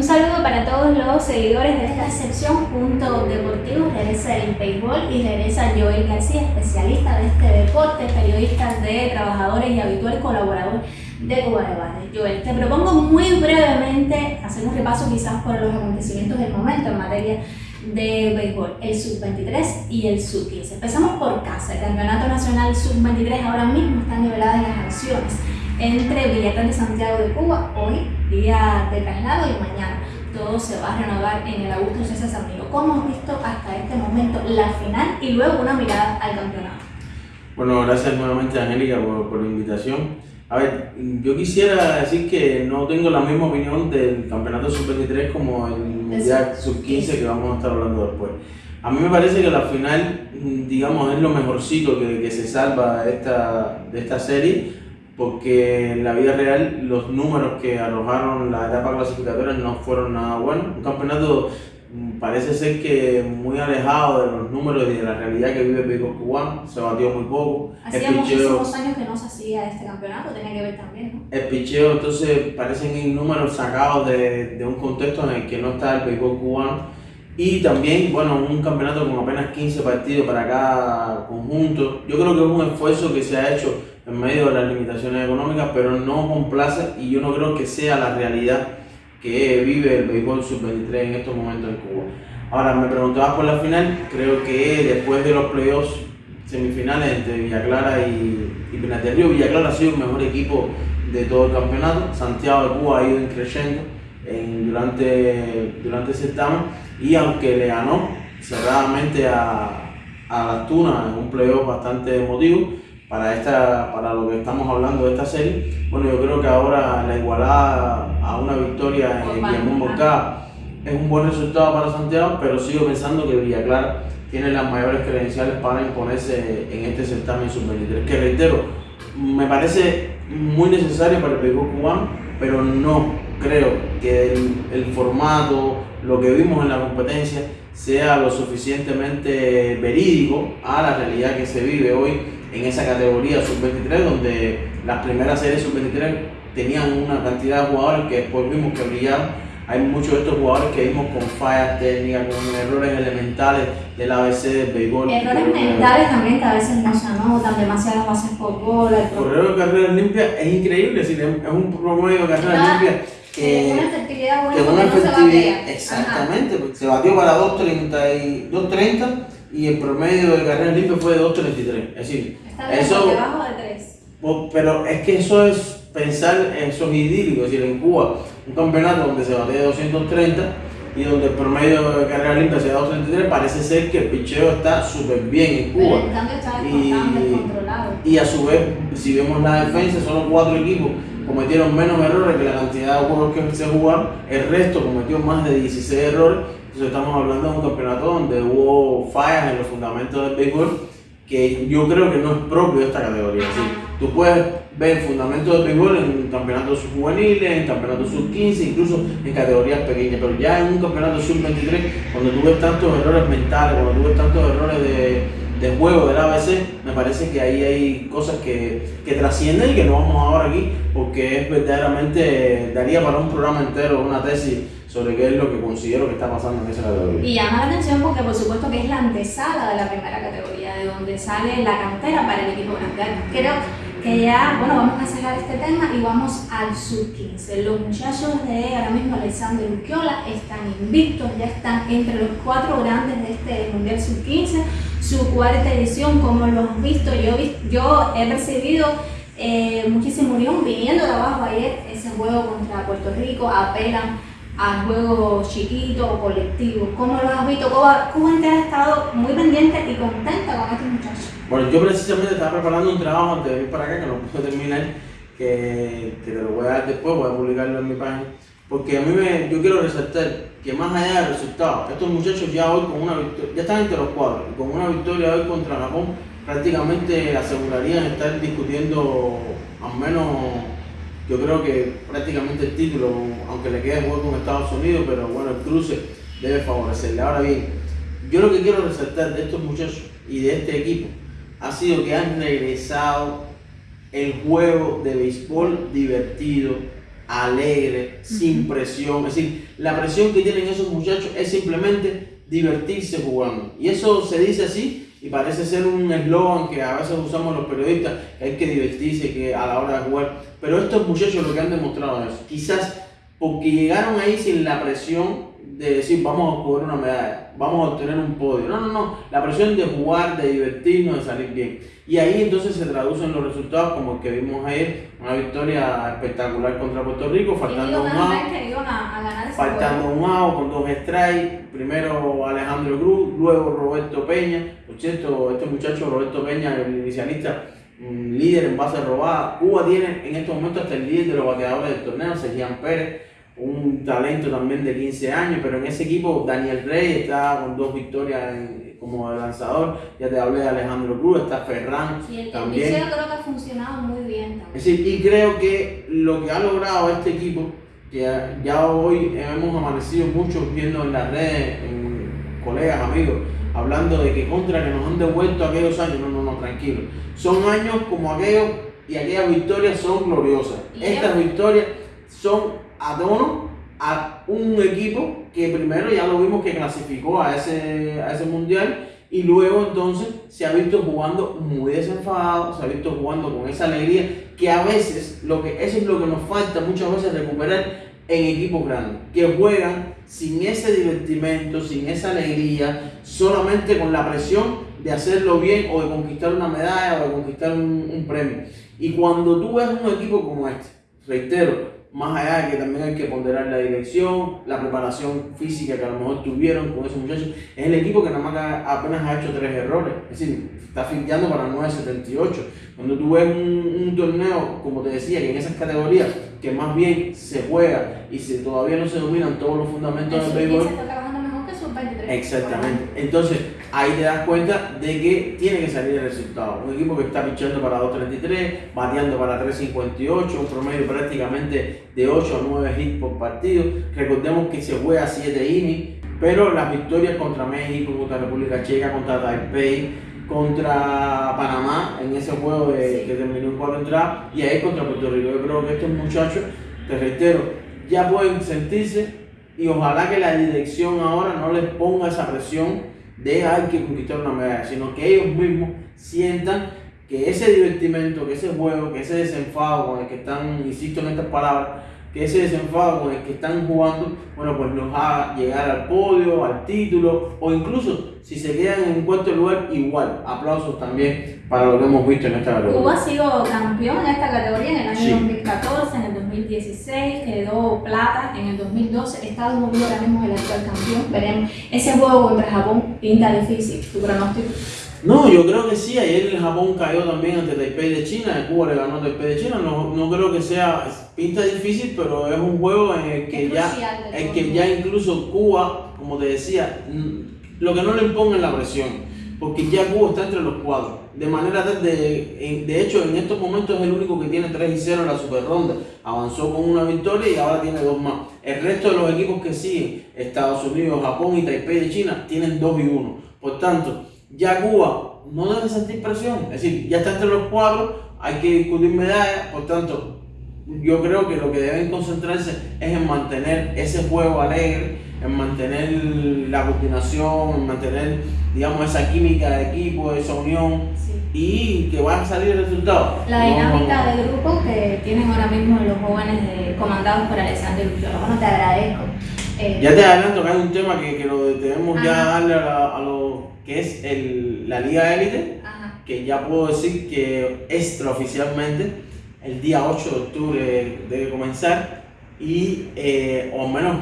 Un saludo para todos los seguidores de esta sección Punto Deportivo. Regresa el béisbol y regresa Joel García, especialista de este deporte, periodista de trabajadores y habitual colaborador de Debate. Joel, te propongo muy brevemente hacer un repaso quizás por los acontecimientos del momento en materia de béisbol, el sub-23 y el sub-15. Empezamos por casa. El Campeonato Nacional sub-23 ahora mismo está nivelado en las acciones entre Villatán de Santiago de Cuba, hoy, día de traslado, y mañana. Todo se va a renovar en el Augusto César Samiro. ¿Cómo has visto hasta este momento la final y luego una mirada al campeonato? Bueno, gracias nuevamente Angélica por, por la invitación. A ver, yo quisiera decir que no tengo la misma opinión del campeonato sub-23 como el mundial sub-15 que vamos a estar hablando después. A mí me parece que la final, digamos, es lo mejorcito que, que se salva de esta, de esta serie porque en la vida real los números que arrojaron la etapa clasificatoria no fueron nada buenos. Un campeonato mm, parece ser que muy alejado de los números y de la realidad que vive el béisbol cubano, se batió muy poco. Hacía muchísimos años que no se hacía este campeonato, tenía que ver también, ¿no? El picheo entonces parecen números sacados de, de un contexto en el que no está el béisbol cubano y también, bueno, un campeonato con apenas 15 partidos para cada conjunto. Yo creo que es un esfuerzo que se ha hecho en medio de las limitaciones económicas, pero no complace y yo no creo que sea la realidad que vive el béisbol sub-23 en estos momentos en Cuba. Ahora, me preguntabas por la final, creo que después de los playoffs semifinales entre Villa Clara y, y Pinar Río, Villa Clara ha sido el mejor equipo de todo el campeonato, Santiago de Cuba ha ido creciendo en, durante, durante ese certamen y aunque le ganó cerradamente a, a Las Tunas en un playoff bastante emotivo, para, esta, para lo que estamos hablando de esta serie. Bueno, yo creo que ahora la igualada a una victoria en Guillermo Moscá es un buen resultado para Santiago, pero sigo pensando que Villa Clara tiene las mayores credenciales para imponerse en este certamen sub-23, que reitero, me parece muy necesario para el béisbol cubano, pero no creo que el, el formato, lo que vimos en la competencia, sea lo suficientemente verídico a la realidad que se vive hoy en esa categoría sub-23, donde las primeras series sub-23 tenían una cantidad de jugadores que después vimos que brillaron. Hay muchos de estos jugadores que vimos con fallas técnicas, con errores elementales del ABC del béisbol. Errores mentales también que a veces no se anotan, demasiadas bases por bola. El correo de carreras limpias es increíble, es, un promedio de carreras limpias que, una efectividad buena, que una efectividad, exactamente, porque se batió para 2.30 y el promedio de carrera limpia fue de 2.33. Es decir, eso, debajo de 3. Pero es que eso es pensar, eso es idílico. Es decir, en Cuba, un campeonato donde se bate de 230 y donde el promedio de carrera limpia sea 233, parece ser que el picheo está súper bien en Cuba. y, y a su vez, si vemos la defensa, son los cuatro equipos cometieron menos errores que la cantidad de juegos que se jugaron, el resto cometió más de 16 errores entonces estamos hablando de un campeonato donde hubo fallas en los fundamentos del béisbol que yo creo que no es propio de esta categoría. tú puedes ver fundamentos del béisbol en campeonatos juveniles, en campeonatos sub-15, incluso en categorías pequeñas, pero ya en un campeonato sub-23, cuando tú ves tantos errores mentales, cuando tú ves tantos errores de, de juego del ABC, me parece que ahí hay cosas que, que, trascienden y que no vamos a hablar aquí, porque es verdaderamente, daría para un programa entero, una tesis sobre qué es lo que considero que está pasando en esa categoría. Y llama la atención porque por supuesto que es la antesala de la primera categoría, de donde sale la cantera para el equipo grande. Creo que ya, bueno, vamos a cerrar este tema y vamos al sub-15. Los muchachos de ahora mismo Alexander Urquiola están invictos, ya están entre los cuatro grandes de este Mundial sub-15, su cuarta edición, como lo has visto, yo, yo he percibido eh, muchísimo viniendo de abajo ayer, ese juego contra Puerto Rico, apelan a juegos chiquitos o colectivos? ¿Cómo lo has visto? Cuba, Cuba entera ha estado muy pendiente y contenta con estos muchachos. Bueno, yo precisamente estaba preparando un trabajo de ir para acá, que no pude terminar, que, que te lo voy a dar después, voy a publicarlo en mi página. Porque a mí me, yo quiero resaltar que más allá del resultado, estos muchachos ya hoy con una victoria, ya están entre los cuatro, y con una victoria hoy contra Japón, prácticamente asegurarían estar discutiendo al menos yo creo que prácticamente el título, aunque le quede juego con Estados Unidos, pero bueno, el cruce debe favorecerle. Ahora bien, yo lo que quiero resaltar de estos muchachos y de este equipo ha sido que han regresado el juego de béisbol divertido alegre, sin presión. Es decir, la presión que tienen esos muchachos es simplemente divertirse jugando. Y eso se dice así y parece ser un eslogan que a veces usamos los periodistas, que hay que divertirse que a la hora de jugar. Pero estos muchachos lo que han demostrado es, quizás porque llegaron ahí sin la presión de decir vamos a jugar una medalla, vamos a obtener un podio. No, no, no. La presión de jugar, de divertirnos, de salir bien. Y ahí entonces se traducen los resultados como el que vimos ayer, una victoria espectacular contra Puerto Rico, faltando un out, faltando un out con dos strikes, primero Alejandro Cruz, luego Roberto Peña, por cierto, este muchacho Roberto Peña, el inicialista, líder en base robada, Cuba tiene en estos momentos hasta el líder de los bateadores del torneo, Sergián Pérez, un talento también de 15 años, pero en ese equipo Daniel Rey está con dos victorias como lanzador, ya te hablé de Alejandro Cruz, está Ferran sí, el también. creo que ha funcionado muy bien también. Es decir, y creo que lo que ha logrado este equipo, que ya hoy hemos amanecido muchos viendo en las redes, en colegas, amigos, hablando de que contra que nos han devuelto aquellos años, no, no, no, tranquilo. Son años como aquellos y aquellas victorias son gloriosas. Estas victorias son a tono a un equipo que primero ya lo vimos que clasificó a ese, a ese mundial y luego entonces se ha visto jugando muy desenfadado, se ha visto jugando con esa alegría que a veces, lo que, eso es lo que nos falta muchas veces recuperar en equipos grandes, que juegan sin ese divertimento, sin esa alegría, solamente con la presión de hacerlo bien o de conquistar una medalla o de conquistar un, un premio. Y cuando tú ves un equipo como este, reitero, más allá de que también hay que ponderar la dirección, la preparación física que a lo mejor tuvieron con esos muchachos, es el equipo que nada más apenas ha hecho tres errores, es decir, está finteando para 9.78. Cuando tú ves un, torneo, como te decía, que en esas categorías, que más bien se juega y se, todavía no se dominan todos los fundamentos del béisbol, Exactamente. Entonces, ahí te das cuenta de que tiene que salir el resultado. Un equipo que está pichando para 2.33, bateando para 3.58, un promedio prácticamente de 8 a 9 hits por partido. Recordemos que se juega 7 innings, pero las victorias contra México, contra República Checa, contra Taipei, contra Panamá en ese juego de, que terminó en 4 entradas y ahí contra Puerto Rico. Yo creo que estos muchachos, te reitero, ya pueden sentirse y ojalá que la dirección ahora no les ponga esa presión de hay que conquistar una medalla, sino que ellos mismos sientan que ese divertimento, que ese juego, que ese desenfado con el que están, insisto en estas palabras, que ese desenfado con el que están jugando, bueno, pues nos haga llegar al podio, al título, o incluso si se quedan en un cuarto lugar, igual. Aplausos también para lo que hemos visto en esta categoría. Cuba ha sido campeón en esta categoría en el año 2014, en el 2016, quedó plata en el 2012. Estados Unidos ahora mismo es el actual campeón. Veremos. Ese juego contra Japón pinta difícil. ¿Tu pronóstico? No, yo creo que sí. Ayer el Japón cayó también ante Taipei de China. Cuba le ganó a Taipei de China. No, no creo que sea pinta difícil, pero es un juego en el que, ya, en que ya incluso Cuba, como te decía, lo que no le imponga la presión, porque ya Cuba está entre los cuadros. De manera de, de hecho, en estos momentos es el único que tiene 3 y 0 en la super ronda. Avanzó con una victoria y ahora tiene dos más. El resto de los equipos que siguen, Estados Unidos, Japón y Taipei de China, tienen 2 y 1. Por tanto, ya Cuba no debe sentir presión. Es decir, ya está entre los cuadros, hay que discutir medallas. Por tanto, yo creo que lo que deben concentrarse es en mantener ese juego alegre, en mantener la coordinación, en mantener, digamos, esa química de equipo, esa unión y que va a salir el resultado. La dinámica de grupo que tienen ahora mismo los jóvenes comandados por Alexander Bueno, te agradezco. Eh, ya te adelanto que hay un tema que, que lo debemos ya darle a, lo que es el, la Liga Élite, que ya puedo decir que extraoficialmente el día 8 de octubre debe comenzar y eh, o menos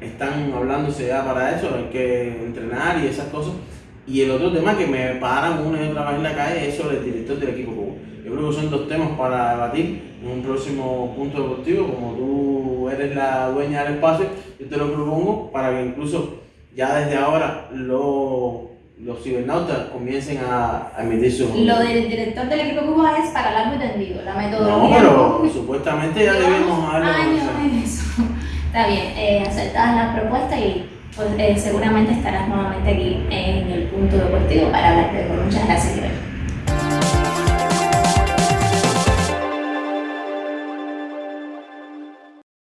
están hablándose ya para eso, hay que entrenar y esas cosas. Y el otro tema que me paran una y otra vez en la calle es sobre el director del equipo. Yo creo que son dos temas para debatir en un próximo punto deportivo, como tú eres la dueña del espacio, yo te lo propongo para que incluso ya desde ahora lo los cibernautas comiencen a, emitir sus... Lo del director del equipo Cuba es para largo entendido, la metodología... No, pero supuestamente ya debemos darle... años en eso. Está bien, eh, aceptadas las propuestas y pues, eh, seguramente estarás nuevamente aquí en el punto deportivo para hablar de Muchas gracias,